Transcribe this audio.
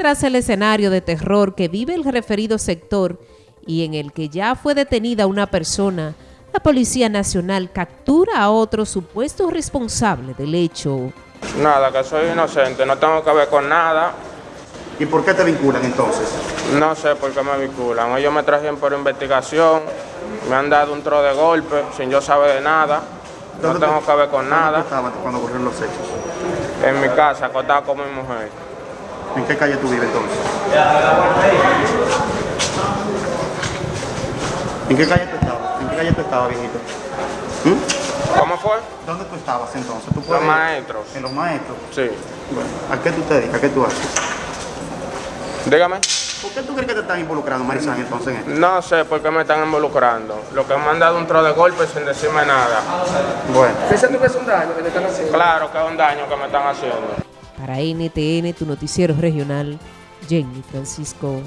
tras el escenario de terror que vive el referido sector y en el que ya fue detenida una persona, la Policía Nacional captura a otro supuesto responsable del hecho. Nada, que soy inocente, no tengo que ver con nada. ¿Y por qué te vinculan entonces? No sé por qué me vinculan. Ellos me trajeron por investigación, me han dado un tro de golpe sin yo saber de nada. No ¿Dónde tengo que ver con ¿Dónde nada. estabas cuando ocurrieron los hechos? En mi casa, acostado con mi mujer. ¿En qué calle tú vives entonces? ¿En qué calle tú estabas? ¿En qué calle tú estabas, viejito? ¿Mm? ¿Cómo fue? ¿Dónde tú estabas entonces? ¿Tú Los maestros. En los maestros. Sí. Bueno, ¿a qué tú te dedicas? ¿Qué tú haces? Dígame. ¿Por qué tú crees que te están involucrando, Marisán, entonces en esto? No sé por qué me están involucrando. Lo que me han dado un tro de golpe sin decirme nada. Bueno. Pensando que es un daño que le están haciendo. Claro que es un daño que me están haciendo. Para NTN, tu noticiero regional, Jenny Francisco